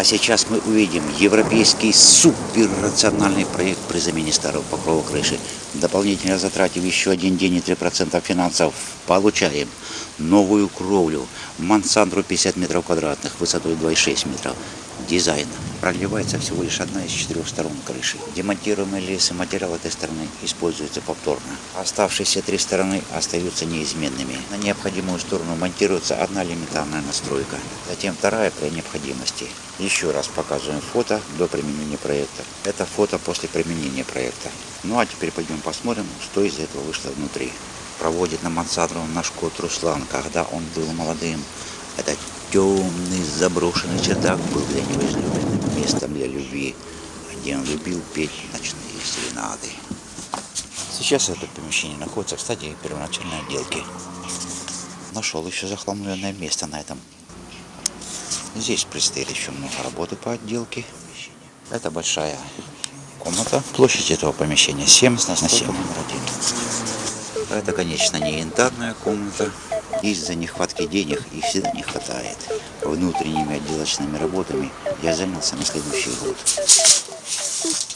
А сейчас мы увидим европейский суперрациональный проект при замене старого покрова крыши. Дополнительно затратив еще один день и 3% финансов, получаем новую кровлю Мансандру 50 метров квадратных, высотой 2,6 метров. Дизайн. Проливается всего лишь одна из четырех сторон крыши. Демонтируемые лесы материал этой стороны используется повторно. Оставшиеся три стороны остаются неизменными. На необходимую сторону монтируется одна элементарная настройка. Затем вторая при необходимости. Еще раз показываем фото до применения проекта. Это фото после применения проекта. Ну а теперь пойдем посмотрим, что из этого вышло внутри. Проводит на мансарду наш кот Руслан, когда он был молодым. Это темный заброшенный чердак был для него излюбленным местом для любви, где он любил петь ночные серенады. Сейчас это помещение находится в стадии первоначальной отделки. Нашел еще захламленное место на этом. Здесь предстоит еще много работы по отделке. Это большая комната. Площадь этого помещения 7 на 7 номер. Это, конечно, не янтарная комната. Из-за нехватки денег их всегда не хватает. Внутренними отделочными работами я занялся на следующий год.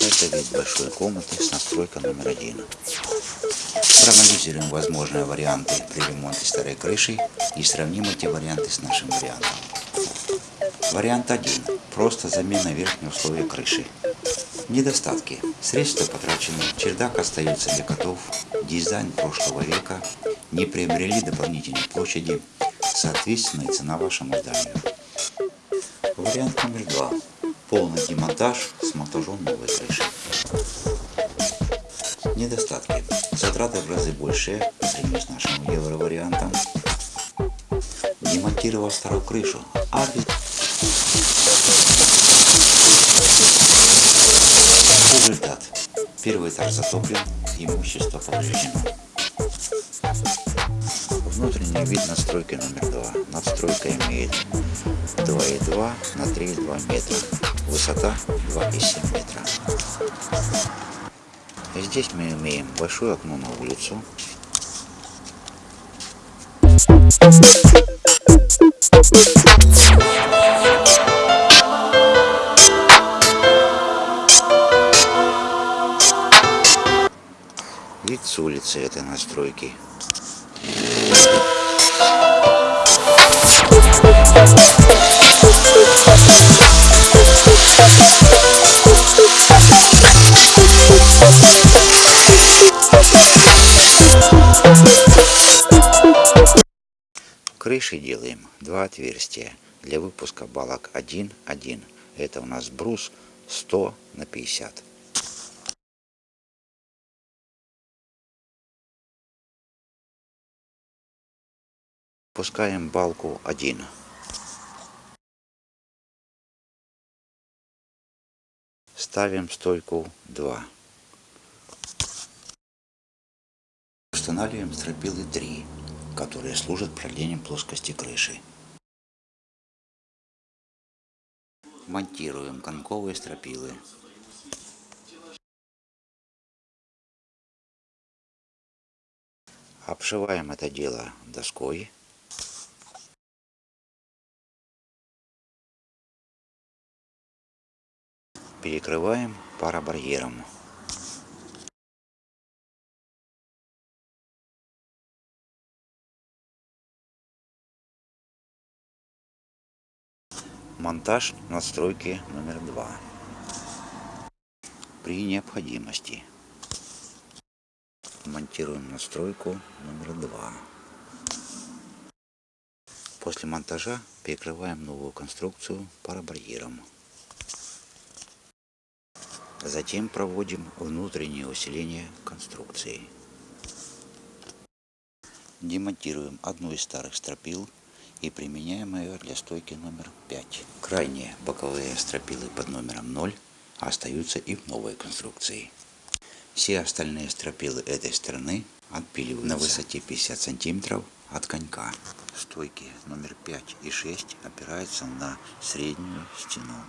Это вид большой комнаты с настройкой номер один. Проанализируем возможные варианты при ремонте старой крыши и сравним эти варианты с нашим вариантом. Вариант 1. Просто замена верхнего слоя крыши. Недостатки. Средства потрачены, чердак остается для котов, дизайн прошлого века, не приобрели дополнительной площади, соответственно и цена вашему зданию. Вариант номер два. Полный демонтаж с монтажом новой крыши. Недостатки. Затраты в разы больше, например, с нашим евро-вариантом. Демонтировал старую крышу, а без... Результат. Первый этаж затоплен, имущество повреждено. Внутренний вид настройки номер два. Надстройка имеет 2,2 на 3,2 метра. Высота 2,7 метра. Здесь мы имеем большое окно на улицу. Вид с улицы этой настройки. Крыши делаем два отверстия для выпуска балок 1-1. Это у нас брус 100 на 50. Пускаем балку 1. Ставим стойку 2. Устанавливаем стропилы 3, которые служат продлением плоскости крыши. Монтируем конковые стропилы. Обшиваем это дело доской. Перекрываем парабарьером. Монтаж настройки номер два. При необходимости монтируем настройку номер два. После монтажа перекрываем новую конструкцию парабарьером. Затем проводим внутреннее усиление конструкции. Демонтируем одну из старых стропил и применяем ее для стойки номер 5. Крайние боковые стропилы под номером 0 остаются и в новой конструкции. Все остальные стропилы этой стороны отпиливаются на высоте 50 сантиметров от конька. Стойки номер 5 и 6 опираются на среднюю стену.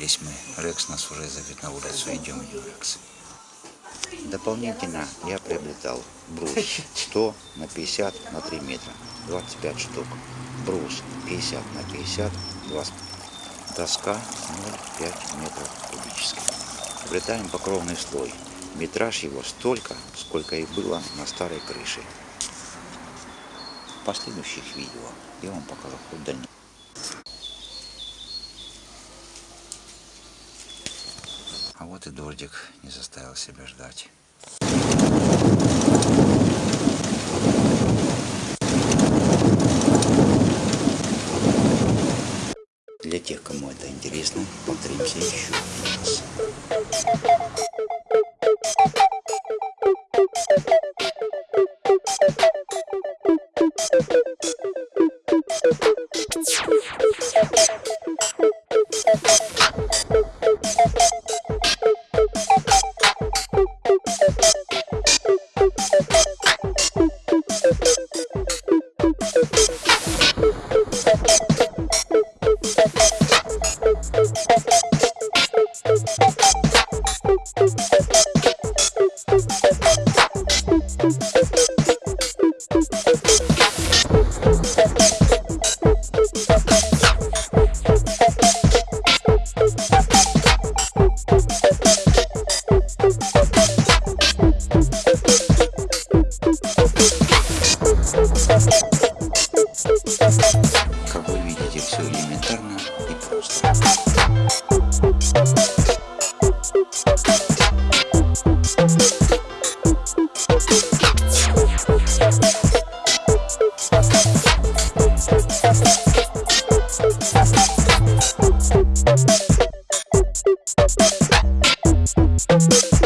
Засиделись мы. Рекс нас уже зовет на улицу. Идем, Рекс. Дополнительно я приобретал брус 100 на 50 на 3 метра. 25 штук. Брус 50 на 50. 20. Доска 0,5 метров кубических. Приобретаем покровный слой. Метраж его столько, сколько и было на старой крыше. В последующих видео я вам покажу хоть дальнейшее. Вот и дождик не заставил себя ждать. Для тех, кому это интересно, повторимся еще Как вы видите, все элементарно и просто. Thank Thank you.